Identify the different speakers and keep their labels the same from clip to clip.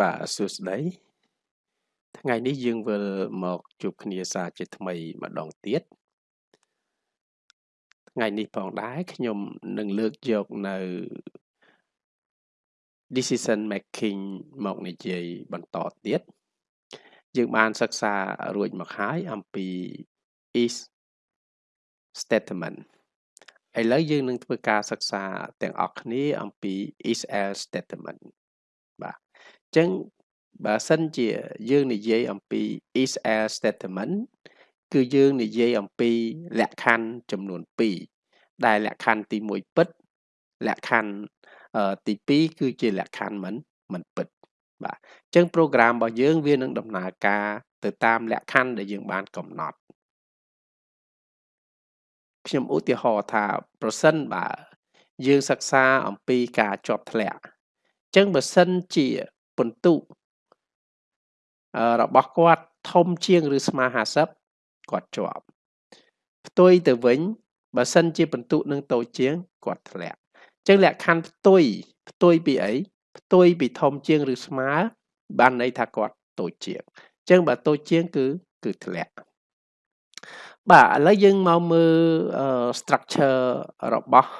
Speaker 1: បាទសួស្តីថ្ងៃនេះយើងវិលមកជួបគ្នាសារជាថ្មីម្ដងទៀតថ្ងៃនេះផងដែរខ្ញុំនឹងលើកយកនៅ decision making មកនិយាយបន្តទៀតយើងបានសិក្សារួចមកហើយអំពី is statement ឥឡូវយើងនឹងធ្វើការសិក្សាទាំងអស់គ្នាអំពី is else statement បាទអញ្ចឹងបើសិនជាយើងនិយាយអំពី is else statement គឺយើងនិយាយអំពីលក្ខខណ្ឌចំនួន2ដែលលក្ខខណ្ឌទី1ពិតលក្ខខណ្ឌទី2គឺជាលក្ខខណ្ឌមិនមិនពិតបាទអញ្ចឹង program របស់យើងវានឹងដំណើរការទៅតាមលក្ខខណ្ឌដែលយើងបានកំណត់ខ្ញុំឧទាហរណ៍ថាប្រសិនបើយើងសិក្សាអំពីការជាប់ធ្លាក់អញ្ចឹងបើសិនជា ពិន្ទុរបស់គាត់ធំជាងឬស្មើ50គាត់ជាប់ផ្ទុយទៅវិញបើសិនជាពិន្ទុនឹងតូចជាងគាត់ធ្លាក់អញ្ចឹងលក្ខខណ្ឌផ្ទុយផ្ទុយពីអីផ្ទុយពីធំជាងឬស្មើបានន័យថាគាត់តូចជាងអញ្ចឹងបើតូចជាងគឺគឺធ្លាក់បាទឥឡូវយើងមកមើល structure របស់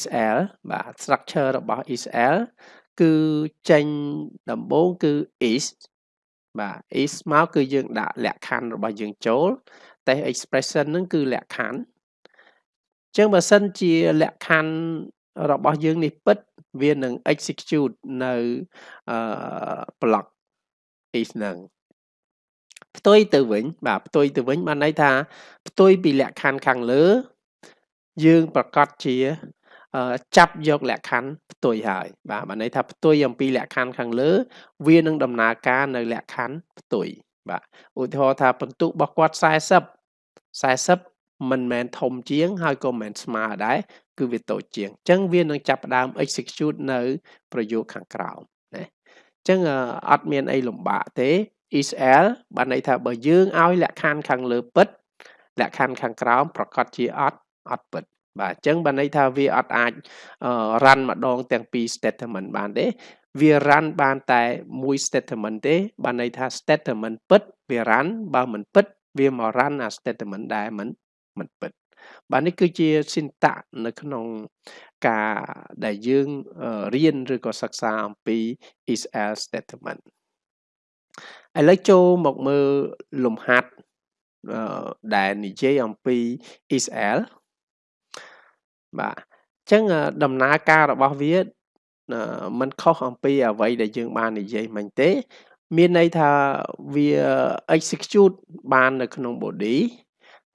Speaker 1: SL បាទ structure របស់ SL គឺចេញដំបូងគឺ is បាទ is មកគឺយើងដាក់លក្ខខណ្ឌរបស់យើងចូលតែ expression ហ្នឹងគឺលក្ខខណ្ឌអញ្ចឹងបើសិនជាលក្ខខណ្ឌរបស់យើងនេះពិតវានឹង execute នៅអឺ block is ហ្នឹងផ្ទុយទៅវិញ បាទផ្ទុយទៅវិញបានន័យថាផ្ទុយពីលក្ខខណ្ឌខាងលើ យើងប្រកាសជា ចាប់យកលក្ខខណ្ឌផ្ទុយហើយបាទបានន័យថាផ្ទុយអំពីលក្ខខណ្ឌខាងលើ វានឹងដំណើរការនៅលក្ខខណ្ឌផ្ទុយបាទឧទាហរណ៍ថាបន្ទុករបស់គាត់40 40មិនមែនធំជាង ហើយក៏មិនមែនស្មើដែរគឺវាតូចជាងអញ្ចឹងវានឹងចាប់ផ្ដើម execute នៅ ប្រយោគខាងក្រោមណាអញ្ចឹងអត់មានអីលំបាកទេ is l បានន័យថាបើយើងឲ្យលក្ខខណ្ឌខាងលើពិតលក្ខខណ្ឌខាងក្រោមប្រកាសជាអត់អត់ពិត បាទអញ្ចឹងបានន័យថាវាអត់អាច run ម្ដងទាំងពីរ statement បានទេវា run បានតែមួយ statement ទេ បានន័យថា statement ពិតវា run បើមិនពិត វាមក run អា statement ដែលមិនមិនពិតបាទនេះគឺជា syntax នៅក្នុងការដែលយើងរៀនឬក៏សិក្សាអំពី is else statement ឥឡូវចូលមកមើលលំហាត់ដែលនិយាយអំពី is else បាទអញ្ចឹងដំណើរការរបស់វាมันខុសអំពីអ្វីដែលយើងបាននិយាយមិញទេ មានន័យថាវា execute បាននៅក្នុង body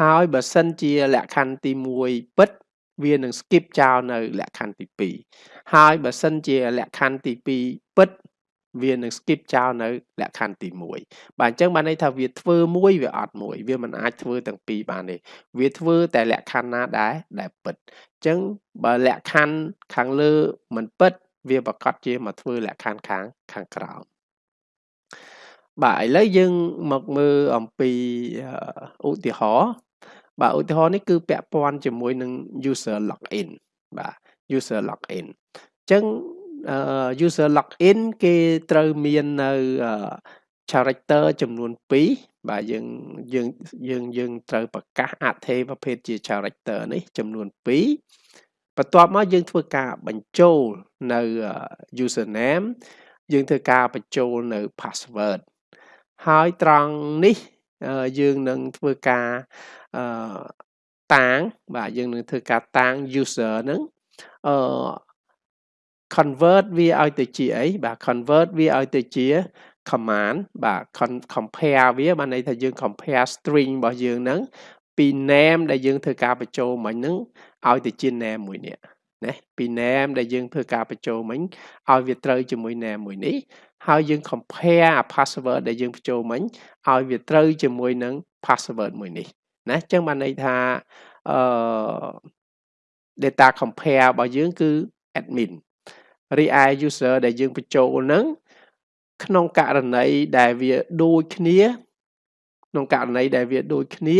Speaker 1: ហើយបើសិនជាលក្ខខណ្ឌទី1ពិតវានឹង skip ចោលនៅលក្ខខណ្ឌទី2ហើយបើសិនជាលក្ខខណ្ឌទី2ពិត វានឹង skip ចោលនៅលក្ខខណ្ឌទី1បាទអញ្ចឹងបានន័យថាវាធ្វើមួយវាអត់មួយវាមិនអាចធ្វើទាំងពីរបានទេវាធ្វើតែលក្ខខណ្ឌណាដែរដែលពិតអញ្ចឹងបើលក្ខខណ្ឌខាងលើមិនពិត វាប្រកាសជាមកធ្វើលក្ខខណ្ឌខាងខាងក្រោមបាទឥឡូវយើងមកមើលអំពីឧទាហរណ៍បាទឧទាហរណ៍នេះគឺពាក់ព័ន្ធជាមួយនឹង user login បាទ user login អញ្ចឹង user login គេត្រូវមាននៅ character ចំនួន2បាទយើងយើងយើងយើងត្រូវប្រកាសអត្ថេប្រភេទជា character នេះចំនួន2បន្ទាប់មកយើងធ្វើការបញ្ចូលនៅ username យើងធ្វើការបញ្ចូលនៅ password ហើយត្រង់នេះយើងនឹងធ្វើការតាងបាទយើងនឹងធ្វើការតាង user ហ្នឹងអឺ convert វាឲ្យទៅជាអីបាទ convert វាឲ្យទៅជា command បាទ compare វាបានន័យថាយើង compare string របស់យើងហ្នឹងពី name ដែលយើងធ្វើការបញ្ចូលមិញហ្នឹងឲ្យទៅជា name មួយនេះណាពី name ដែលយើងធ្វើការបញ្ចូលមិញឲ្យវាត្រូវជាមួយ name មួយនេះហើយយើង compare password ដែលយើងបញ្ចូលមិញឲ្យវាត្រូវជាមួយនឹង password មួយនេះណាអញ្ចឹងបានន័យថាអឺ data compare របស់យើងគឺ admin រីឯ user ដែលយើងបញ្ចូលហ្នឹងក្នុងករណីដែលវាដូចគ្នាក្នុងករណីដែលវាដូចគ្នា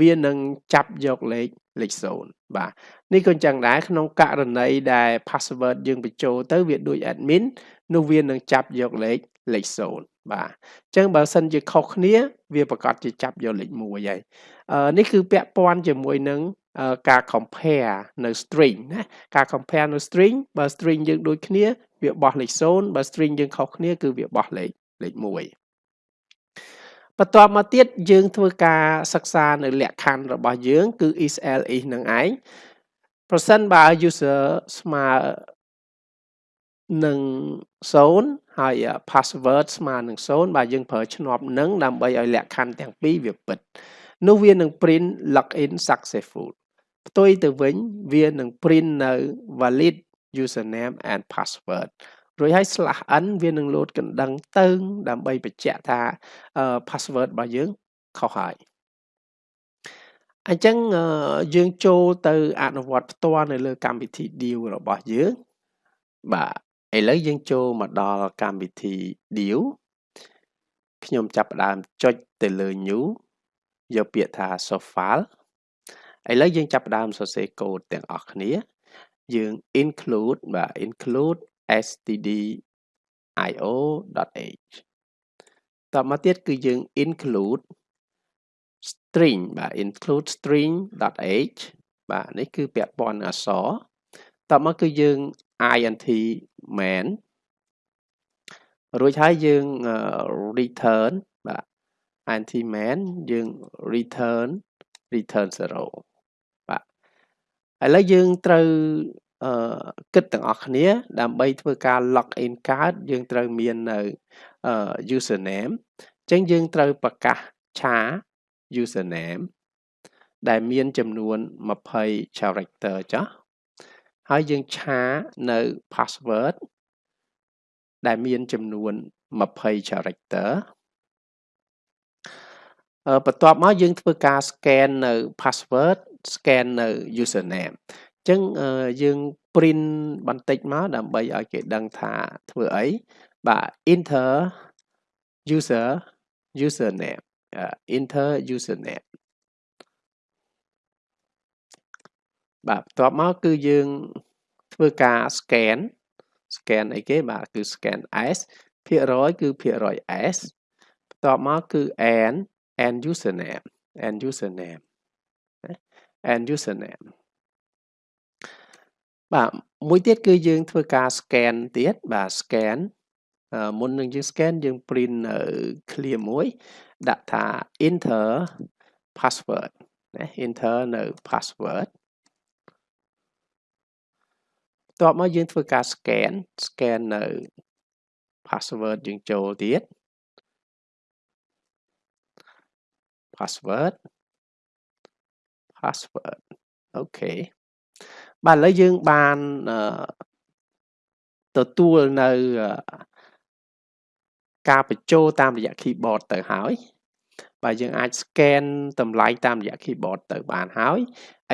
Speaker 1: វានឹងចាប់យកលេខលេខ0បាទនេះក៏អញ្ចឹងដែរក្នុងករណីដែល password យើងបញ្ចូលទៅវាដូច admin នោះវានឹងចាប់យកលេខលេខ0បាទអញ្ចឹងបើសិនជាខុសគ្នា វាប្រកាសជាចាប់យកលេខ1ហើយនេះគឺពាក់ព័ន្ធជាមួយនឹង ការ compare នៅ string ណាការ compare នៅ string បើ string យើងដូចគ្នាវាបោះលេខ0បើ string យើងខុសគ្នាគឺវាបោះលេខលេខ1បន្ទាប់មកទៀតយើងធ្វើការសិក្សានៅលក្ខខណ្ឌរបស់យើង គឺ is else នឹងឯងប្រសិនបើ user ស្មើនឹង0ហើយ password ស្មើនឹង0បាទយើងប្រើឆ្នប់នឹងដើម្បីឲ្យលក្ខខណ្ឌទាំងពីរវាពិតនោះវានឹង print login successful ផ្ទុយទៅវិញវានឹង print នៅ valid username and password រួចហើយ slash n វានឹងលោតកណ្ដឹងទៅ ដើម្បីបញ្ជាក់ថា password របស់យើងខុសហើយអញ្ចឹងយើងចូលទៅអនុវត្តផ្ទាល់នៅលើកម្មវិធី deal របស់យើងបាទឥឡូវយើងចូលមកដល់កម្មវិធី deal ខ្ញុំចាប់ផ្ដើមចុចទៅលើ new យកពាក្យថា source file ឥឡូវយើងចាប់ផ្ដើមសរសេរកូដទាំងអស់គ្នា យើង include បាទ include stdio.io.h តមកទៀតគឺយើង include string បាទ include string.h បាទនេះគឺពាក់ព័ន្ធអក្សរតមកគឺយើង int main រួចហើយយើង return បាទ int main យើង return return 0បាទ ឥឡូវយើងត្រូវអឺគិតទាំងអស់គ្នា ដើម្បីធ្វើការ log in កើតយើងត្រូវមាននៅ username អញ្ចឹងយើងត្រូវប្រកាសឆា username ដែលមានចំនួន20 character ចាស់ហើយយើងឆានៅ password ដែលមានចំនួន20 character បន្ទាប់មកយើងធ្វើការ scan នៅ password scan នៅ username អញ្ចឹងយើង print បន្តិចមកដើម្បីឲ្យគេដឹងថាធ្វើអីបាទ enter user username enter username បាទបន្ទាប់មកគឺយើងធ្វើការ scan scan អីគេបាទគឺ scan s ភាគរយគឺភាគរយ s បន្ទាប់មកគឺ n n username n username n username បាទមួយទៀតគឺយើងធ្វើការ scan ទៀតបាទ scan មុននឹងយើង scan យើង print នៅ clear មួយដាក់ថា enter password ណា enter នៅ password បន្ទាប់មកយើងធ្វើការ scan scan នៅ password យើងចូលទៀត password Password អូខេបាទឥឡូវយើងបានទទួលនៅការបញ្ចូលតាមរយៈ keyboard ទៅហើយបាទយើងអាច scan តម្លៃតាមរយៈ keyboard ទៅបានហើយ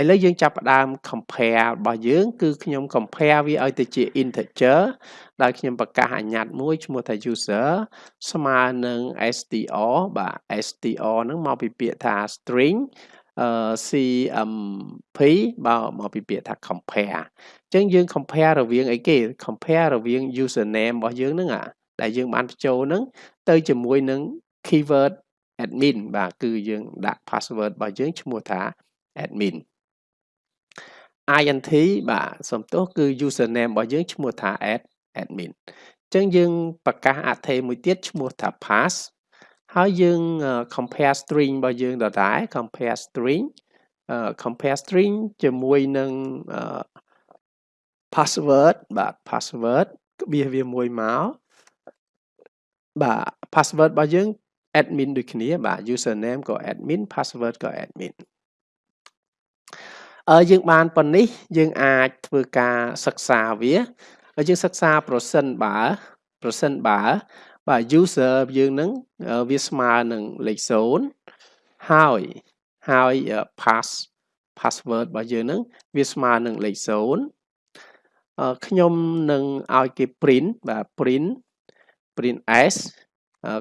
Speaker 1: ឥឡូវយើងចាប់ផ្ដើម compare របស់យើង គឺខ្ញុំ compare វាឲ្យទៅជា integer ដែលខ្ញុំប្រកាសអាញ្ញត្តិមួយឈ្មោះថា user ស្មើនឹង str បាទ str ហ្នឹងមកពីពាក្យថា string អឺ CMP បើមកពីពាក្យថា compare អញ្ចឹងយើង compare រវាងអីគេ compare រវាង username របស់យើងហ្នឹងអាដែលយើងបានបញ្ចូលហ្នឹងទៅជាមួយនឹង keyword admin បាទគឺយើងដាក់ password របស់យើងឈ្មោះថា admin int បាទសំទោសគឺ username របស់យើងឈ្មោះថា admin អញ្ចឹងយើងប្រកាសអថេមួយទៀតឈ្មោះថា pass ហើយយើង compare string របស់យើងដដែល compare string compare string ជាមួយនឹង password បាទ password ក្បៀសវាមួយមកបាទ password របស់យើង admin ដូចគ្នា បាទ username ក៏ admin password ក៏ admin អឺយើងបានប៉ុណ្នេះយើងអាចធ្វើការសិក្សាវាហើយយើងសិក្សាប្រសិនបើប្រសិនបើ បាទ user យើងនឹងវាស្មើនឹងលេខ0ហើយហើយ pass password របស់យើងនឹងវាស្មើនឹងលេខ0ខ្ញុំនឹងឲ្យគេ print បាទ print print s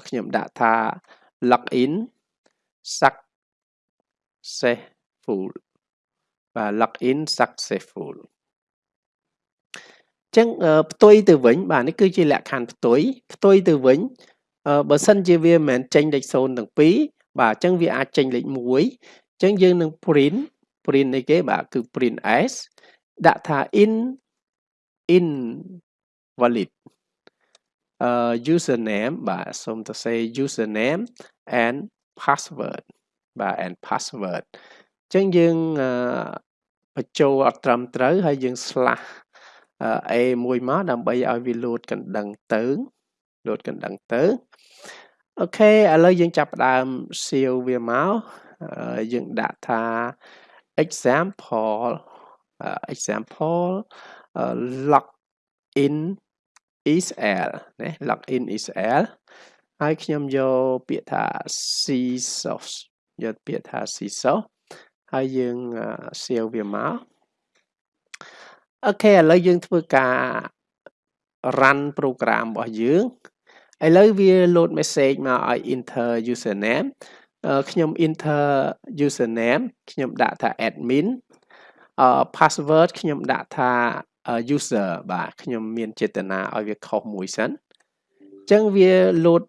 Speaker 1: ខ្ញុំដាក់ថា login successful បាទ login successful ចឹងផ្ទុយទៅវិញបាទនេះគឺជាលក្ខខណ្ឌផ្ទុយផ្ទុយទៅវិញបើសិនជាវាមិនមែនចេញលេខ0ទាំងពីរបាទអញ្ចឹងវាអាចចេញលេខ1អញ្ចឹងយើងនឹង print print នេះគេបាទគឺ print s ដាក់ថា in in valid uh username បាទសូមទៅសេ username and password បាទ and password អញ្ចឹងយើងបញ្ចូលអត់ត្រឹមត្រូវហើយយើង slash a មួយមកដើម្បីឲ្យវាលោតកណ្ដឹងទៅលោតកណ្ដឹងទៅអូខេឥឡូវយើងចាប់ផ្ដើមសៀវវាមកយើងដាក់ថា example example log in is l ណា log in is l ហើយខ្ញុំយកពាក្យថា c source យកពាក្យថា c source ហើយយើងសៀវវាមក អូខេឥឡូវយើងធ្វើការ run program របស់យើងឥឡូវវា load message មកឲ្យ enter username ខ្ញុំ enter username ខ្ញុំដាក់ថា admin password ខ្ញុំដាក់ថា user បាទខ្ញុំមានចេតនាឲ្យវាខុសមួយសិនអញ្ចឹងវា load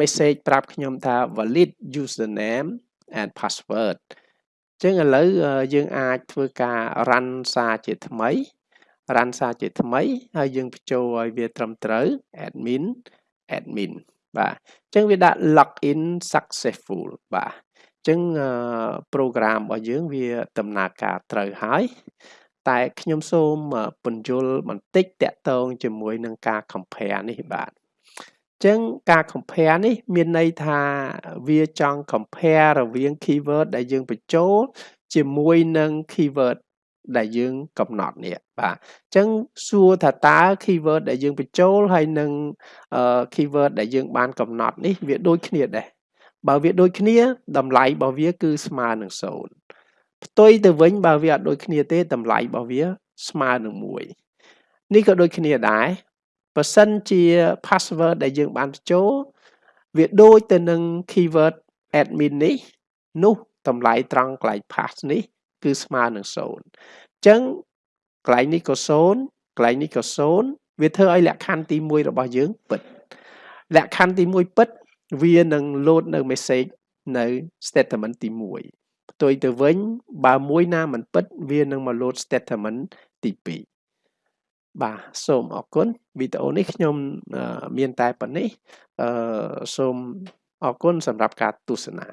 Speaker 1: message ប្រាប់ខ្ញុំថា valid username and password អញ្ចឹងឥឡូវយើងអាចធ្វើការ run សារជាថ្មី run សារជាថ្មីហើយយើងបញ្ចូលឲ្យវាត្រឹមត្រូវ admin admin បាទអញ្ចឹងវាដាក់ login successful បាទអញ្ចឹង program របស់យើងវាដំណើរការត្រូវហើយតែខ្ញុំសូមពន្យល់បន្តិចតកតងជាមួយនឹងការ compare នេះបាទអញ្ចឹងការ compare នេះ មានន័យថាវាចង់ compare រវាង keyword ដែលយើងបញ្ចូល ជាមួយនឹង keyword ដែលយើងកំណត់នេះបាទអញ្ចឹងសួរថាតើ keyword ដែលយើងបញ្ចូលហើយនឹង keyword ដែលយើងបានកំណត់នេះវាដូចគ្នាដែរបើវាដូចគ្នាតម្លៃរបស់វាគឺស្មើនឹង0ផ្ទុយទៅវិញបើវាអត់ដូចគ្នាទេតម្លៃរបស់វាស្មើនឹង1នេះក៏ដូចគ្នាដែរ បើសិនជា password ដែលយើងបានបញ្ចូលវាដូចទៅនឹង keyword admin នេះនោះតម្លៃត្រង់កន្លែង pass នេះគឺស្មើនឹង0អញ្ចឹងកន្លែងនេះក៏0កន្លែងនេះក៏0វាធ្វើឲ្យលក្ខខណ្ឌទី1របស់យើងពិតលក្ខខណ្ឌទី1ពិតវានឹង load នៅ message នៅ statement ទី1ផ្ទុយទៅវិញ បើមួយណាមិនពិត វានឹងមក load statement ទី2 បាទសូមអរគុណវីដេអូនេះខ្ញុំមានតែប៉ុណ្ណេះអឺសូមអរគុណសម្រាប់ការទស្សនា